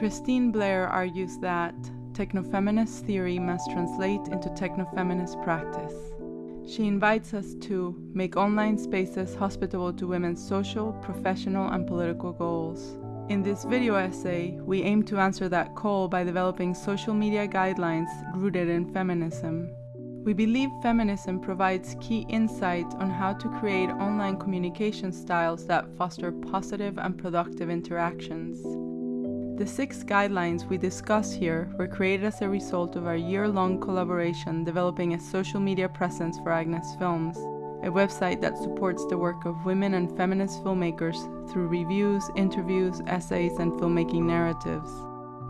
Kristine Blair argues that technofeminist theory must translate into technofeminist practice. She invites us to make online spaces hospitable to women's social, professional, and political goals. In this video essay, we aim to answer that call by developing social media guidelines rooted in feminism. We believe feminism provides key insight on how to create online communication styles that foster positive and productive interactions. The six guidelines we discuss here were created as a result of our year-long collaboration developing a social media presence for Agnes Films, a website that supports the work of women and feminist filmmakers through reviews, interviews, essays, and filmmaking narratives.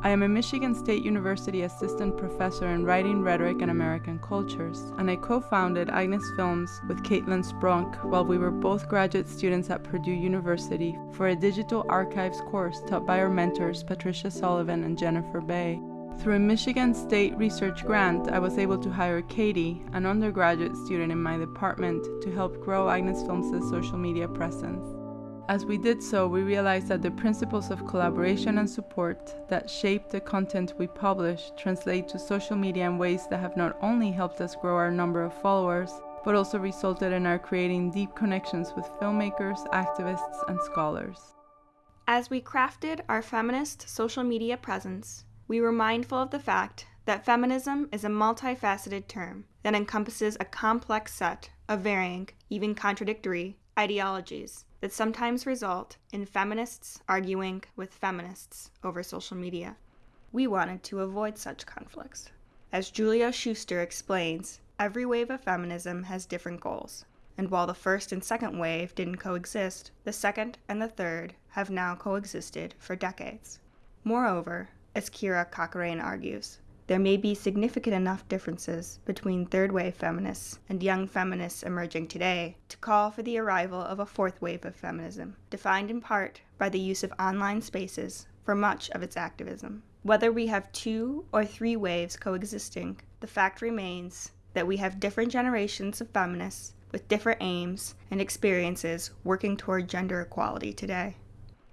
I am a Michigan State University assistant professor in writing, rhetoric, and American cultures, and I co-founded Agnes Films with Caitlin Spronk while we were both graduate students at Purdue University for a digital archives course taught by our mentors Patricia Sullivan and Jennifer Bay. Through a Michigan State research grant, I was able to hire Katie, an undergraduate student in my department, to help grow Agnes Films' social media presence. As we did so, we realized that the principles of collaboration and support that shape the content we publish translate to social media in ways that have not only helped us grow our number of followers, but also resulted in our creating deep connections with filmmakers, activists, and scholars. As we crafted our feminist social media presence, we were mindful of the fact that feminism is a multifaceted term that encompasses a complex set of varying, even contradictory, ideologies that sometimes result in feminists arguing with feminists over social media. We wanted to avoid such conflicts. As Julia Schuster explains, every wave of feminism has different goals, and while the first and second wave didn't coexist, the second and the third have now coexisted for decades. Moreover, as Kira Cochrane argues, there may be significant enough differences between third wave feminists and young feminists emerging today to call for the arrival of a fourth wave of feminism, defined in part by the use of online spaces for much of its activism. Whether we have two or three waves coexisting, the fact remains that we have different generations of feminists with different aims and experiences working toward gender equality today.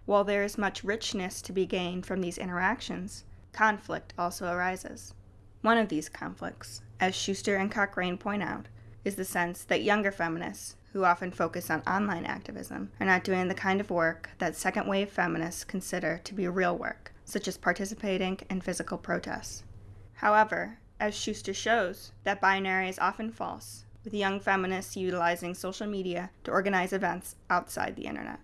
While there is much richness to be gained from these interactions, conflict also arises. One of these conflicts, as Schuster and Cochrane point out, is the sense that younger feminists, who often focus on online activism, are not doing the kind of work that second wave feminists consider to be real work, such as participating in physical protests. However, as Schuster shows, that binary is often false, with young feminists utilizing social media to organize events outside the internet.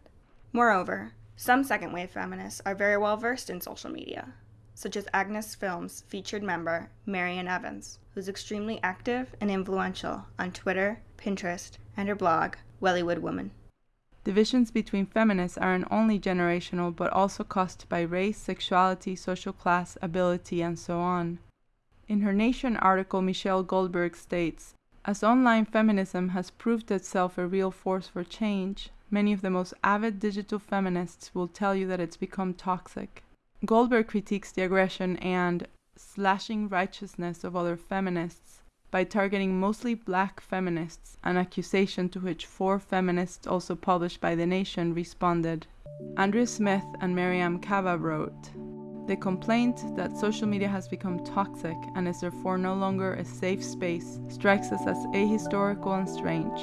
Moreover, some second wave feminists are very well versed in social media, such as Agnes Films featured member Marian Evans, who's extremely active and influential on Twitter, Pinterest, and her blog, Wellywood Woman. Divisions between feminists aren't only generational but also caused by race, sexuality, social class, ability, and so on. In her Nation article, Michelle Goldberg states As online feminism has proved itself a real force for change, many of the most avid digital feminists will tell you that it's become toxic. Goldberg critiques the aggression and slashing righteousness of other feminists by targeting mostly black feminists, an accusation to which four feminists also published by The Nation responded. Andrea Smith and Mariame Kaba wrote, The complaint that social media has become toxic and is therefore no longer a safe space strikes us as ahistorical and strange.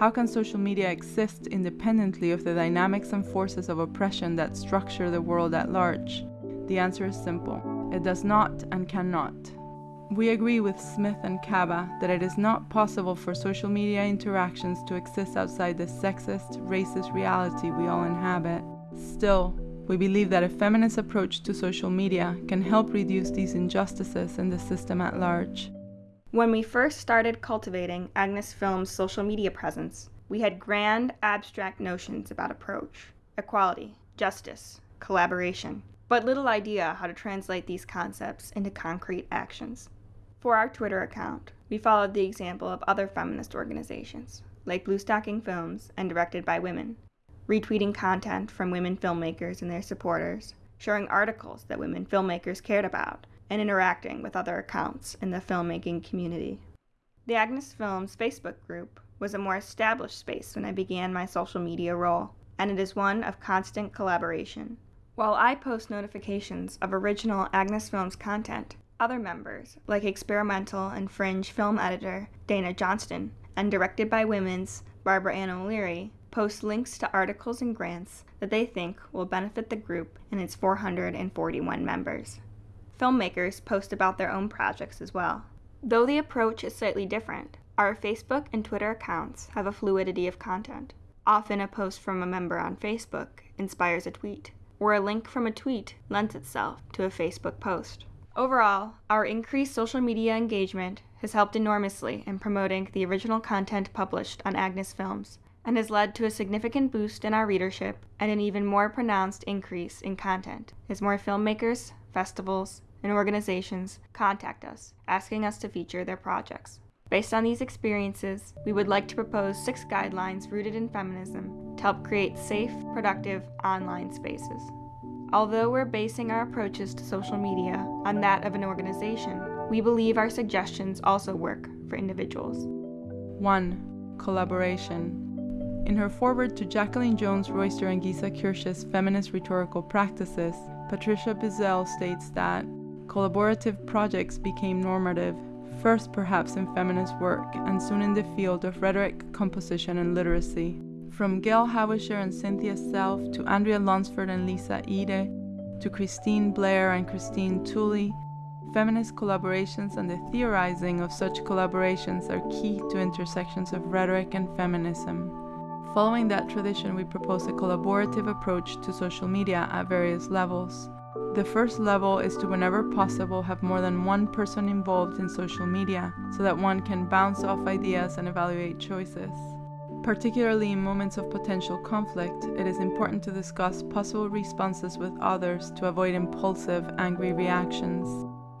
How can social media exist independently of the dynamics and forces of oppression that structure the world at large? The answer is simple. It does not and cannot. We agree with Smith and Kaba that it is not possible for social media interactions to exist outside the sexist, racist reality we all inhabit. Still, we believe that a feminist approach to social media can help reduce these injustices in the system at large. When we first started cultivating Agnes Film's social media presence, we had grand, abstract notions about approach, equality, justice, collaboration, but little idea how to translate these concepts into concrete actions. For our Twitter account, we followed the example of other feminist organizations, like Bluestocking Films and Directed by Women, retweeting content from women filmmakers and their supporters, sharing articles that women filmmakers cared about, and interacting with other accounts in the filmmaking community. The Agnes Films Facebook group was a more established space when I began my social media role, and it is one of constant collaboration. While I post notifications of original Agnes Films content, other members, like experimental and fringe film editor Dana Johnston and Directed by Women's Barbara Ann O'Leary, post links to articles and grants that they think will benefit the group and its 441 members. Filmmakers post about their own projects as well. Though the approach is slightly different, our Facebook and Twitter accounts have a fluidity of content. Often a post from a member on Facebook inspires a tweet, or a link from a tweet lends itself to a Facebook post. Overall, our increased social media engagement has helped enormously in promoting the original content published on Agnes Films and has led to a significant boost in our readership and an even more pronounced increase in content as more filmmakers, festivals, and organizations contact us asking us to feature their projects. Based on these experiences, we would like to propose six guidelines rooted in feminism to help create safe, productive online spaces. Although we're basing our approaches to social media on that of an organization, we believe our suggestions also work for individuals. 1. Collaboration. In her foreword to Jacqueline Jones Royster and Gesa Kirsch's Feminist Rhetorical Practices, Patricia Bizzell states that collaborative projects became normative first perhaps in feminist work, and soon in the field of rhetoric, composition, and literacy. From Gail Hawisher and Cynthia Selfe to Andrea Lunsford and Lisa Ede, to Kristine Blair and Christine Tulley, feminist collaborations and the theorizing of such collaborations are key to intersections of rhetoric and feminism. Following that tradition, we propose a collaborative approach to social media at various levels. The first level is to, whenever possible, have more than one person involved in social media so that one can bounce off ideas and evaluate choices. Particularly in moments of potential conflict, it is important to discuss possible responses with others to avoid impulsive, angry reactions.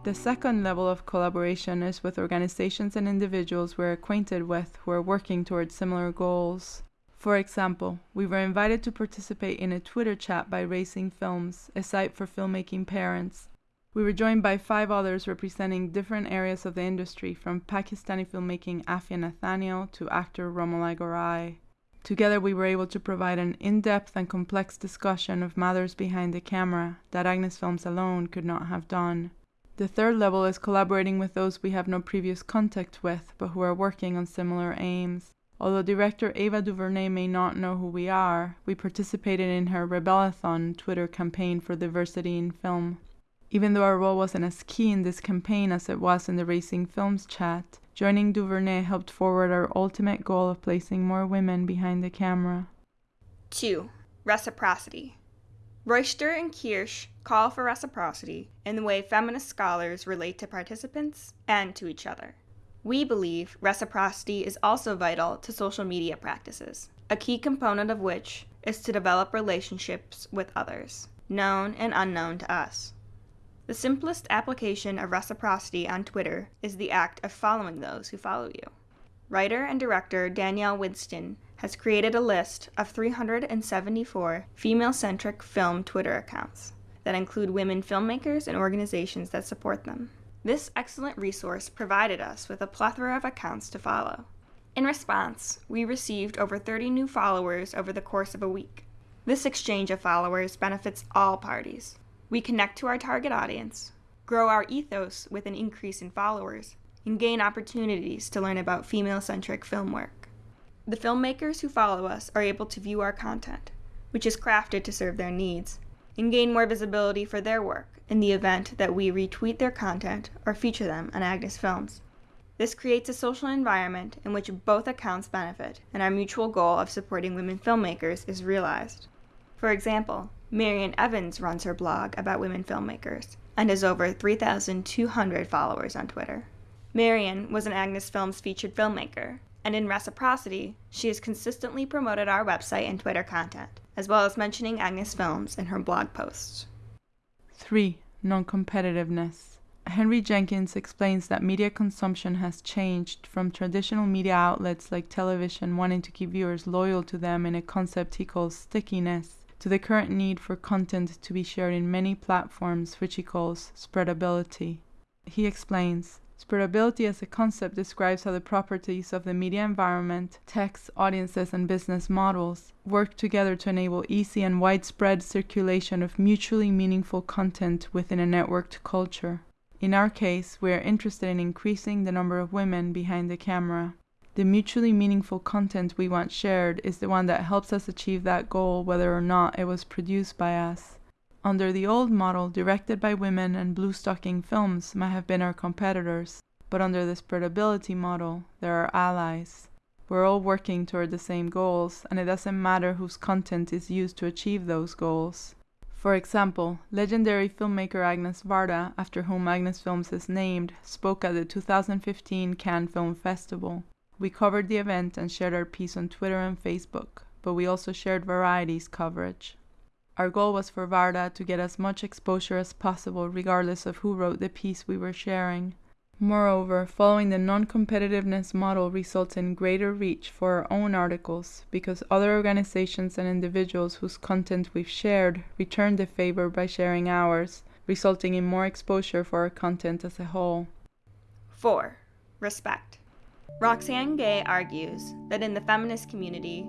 The second level of collaboration is with organizations and individuals we're acquainted with who are working towards similar goals. For example, we were invited to participate in a Twitter chat by Raising Films, a site for filmmaking parents. We were joined by five others representing different areas of the industry, from Pakistani filmmaking Afia Nathaniel to actor Romola Garai. Together, we were able to provide an in depth and complex discussion of matters behind the camera that Agnes Films alone could not have done. The third level is collaborating with those we have no previous contact with, but who are working on similar aims. Although director Ava DuVernay may not know who we are, we participated in her Rebelathon Twitter campaign for diversity in film. Even though our role wasn't as key in this campaign as it was in the Raising Films chat, joining DuVernay helped forward our ultimate goal of placing more women behind the camera. 2. Reciprocity. Royster and Kirsch call for reciprocity in the way feminist scholars relate to participants and to each other. We believe reciprocity is also vital to social media practices, a key component of which is to develop relationships with others, known and unknown to us. The simplest application of reciprocity on Twitter is the act of following those who follow you. Writer and director Danielle Winston has created a list of 374 female centric film Twitter accounts that include women filmmakers and organizations that support them. This excellent resource provided us with a plethora of accounts to follow. In response, we received over 30 new followers over the course of a week. This exchange of followers benefits all parties. We connect to our target audience, grow our ethos with an increase in followers, and gain opportunities to learn about female centric film work. The filmmakers who follow us are able to view our content, which is crafted to serve their needs, and gain more visibility for their work in the event that we retweet their content or feature them on Agnes Films. This creates a social environment in which both accounts benefit and our mutual goal of supporting women filmmakers is realized. For example, Marian Evans runs her blog about women filmmakers and has over 3,200 followers on Twitter. Marian was an Agnes Films featured filmmaker, and in reciprocity, she has consistently promoted our website and Twitter content, as well as mentioning Agnes Films in her blog posts. 3. Non competitiveness. Henry Jenkins explains that media consumption has changed from traditional media outlets like television wanting to keep viewers loyal to them in a concept he calls stickiness, to the current need for content to be shared in many platforms, which he calls spreadability. He explains Spreadability as a concept describes how the properties of the media environment, text, audiences, and business models work together to enable easy and widespread circulation of mutually meaningful content within a networked culture. In our case, we are interested in increasing the number of women behind the camera. The mutually meaningful content we want shared is the one that helps us achieve that goal whether or not it was produced by us. Under the old model, directed by women and blue stocking films might have been our competitors, but under the spreadability model, they're our allies. We're all working toward the same goals, and it doesn't matter whose content is used to achieve those goals. For example, legendary filmmaker Agnes Varda, after whom Agnes Films is named, spoke at the 2015 Cannes Film Festival. We covered the event and shared our piece on Twitter and Facebook, but we also shared Variety's coverage. Our goal was for Varda to get as much exposure as possible, regardless of who wrote the piece we were sharing. Moreover, following the non competitiveness model results in greater reach for our own articles because other organizations and individuals whose content we've shared return the favor by sharing ours, resulting in more exposure for our content as a whole. 4. Respect. Roxane Gay argues that in the feminist community,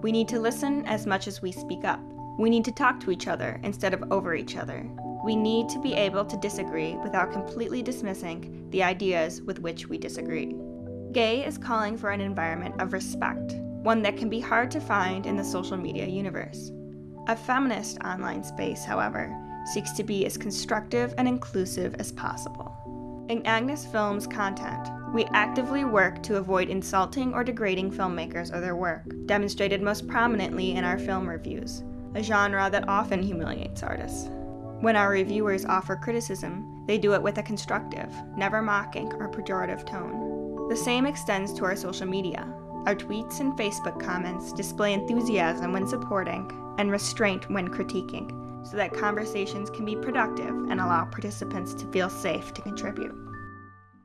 we need to listen as much as we speak up. We need to talk to each other instead of over each other. We need to be able to disagree without completely dismissing the ideas with which we disagree. Gay is calling for an environment of respect, one that can be hard to find in the social media universe. A feminist online space, however, seeks to be as constructive and inclusive as possible. In Agnes Films content, we actively work to avoid insulting or degrading filmmakers or their work, demonstrated most prominently in our film reviews, a genre that often humiliates artists. When our reviewers offer criticism, they do it with a constructive, never mocking or pejorative tone. The same extends to our social media. Our tweets and Facebook comments display enthusiasm when supporting and restraint when critiquing, so that conversations can be productive and allow participants to feel safe to contribute.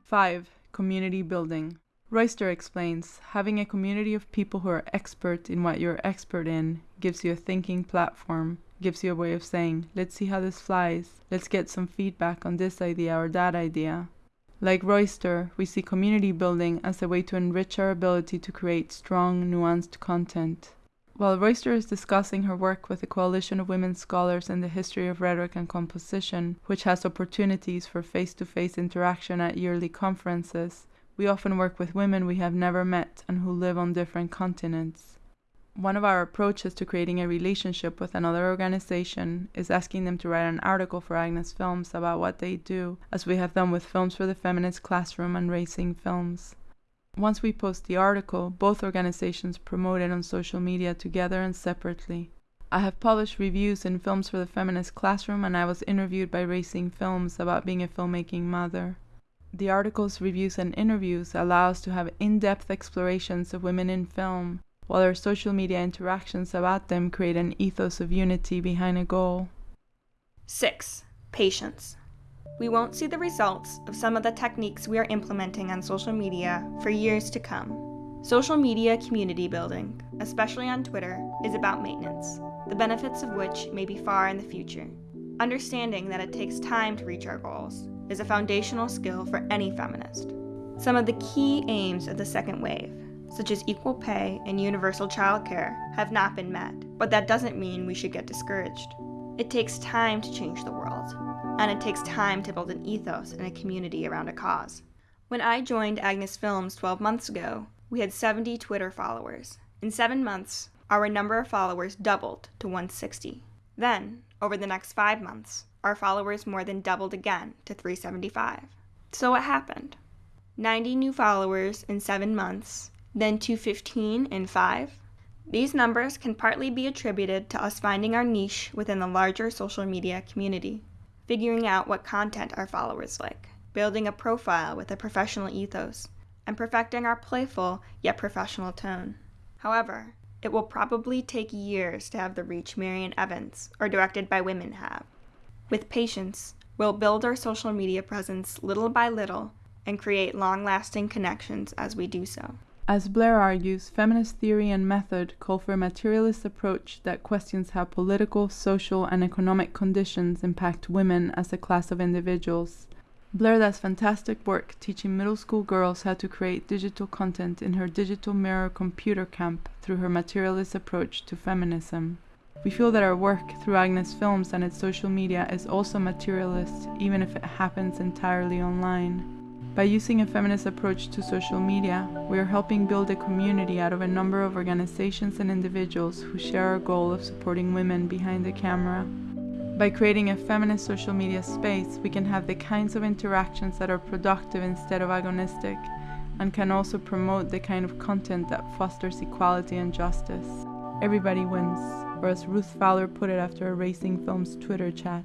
5. Community building. Royster explains having a community of people who are expert in what you're expert in gives you a thinking platform, gives you a way of saying, let's see how this flies, let's get some feedback on this idea or that idea. Like Royster, we see community building as a way to enrich our ability to create strong, nuanced content. While Royster is discussing her work with the Coalition of Women Scholars in the History of Rhetoric and Composition, which has opportunities for face to face interaction at yearly conferences, we often work with women we have never met and who live on different continents. One of our approaches to creating a relationship with another organization is asking them to write an article for Agnes Films about what they do, as we have done with Films for the Feminist Classroom and Raising Films. Once we post the article, both organizations promote it on social media together and separately. I have published reviews in Films for the Feminist Classroom, and I was interviewed by Raising Films about being a filmmaking mother. The articles, reviews, and interviews allow us to have in depth explorations of women in film, while our social media interactions about them create an ethos of unity behind a goal. 6. Patience. We won't see the results of some of the techniques we are implementing on social media for years to come. Social media community building, especially on Twitter, is about maintenance, the benefits of which may be far in the future. Understanding that it takes time to reach our goals is a foundational skill for any feminist. Some of the key aims of the second wave, such as equal pay and universal childcare, have not been met, but that doesn't mean we should get discouraged. It takes time to change the world, and it takes time to build an ethos and a community around a cause. When I joined Agnes Films 12 months ago, we had 70 Twitter followers. In seven months, our number of followers doubled to 160. Then, over the next five months, our followers more than doubled again to 375. So what happened? 90 new followers in seven months, then 215 and five. These numbers can partly be attributed to us finding our niche within the larger social media community, figuring out what content our followers like, building a profile with a professional ethos, and perfecting our playful yet professional tone. However, it will probably take years to have the reach Marian Evans or Directed by Women have. With patience, we'll build our social media presence little by little and create long lasting connections as we do so. As Blair argues, feminist theory and method call for a materialist approach that questions how political, social, and economic conditions impact women as a class of individuals. Blair does fantastic work teaching middle school girls how to create digital content in her Digital Mirror Computer Camp through her materialist approach to feminism. We feel that our work through Agnes Films and its social media is also materialist, even if it happens entirely online. By using a feminist approach to social media, we are helping build a community out of a number of organizations and individuals who share our goal of supporting women behind the camera. By creating a feminist social media space, we can have the kinds of interactions that are productive instead of agonistic, and can also promote the kind of content that fosters equality and justice. Everybody wins or as Ruth Fowler put it after a Raising Films Twitter chat.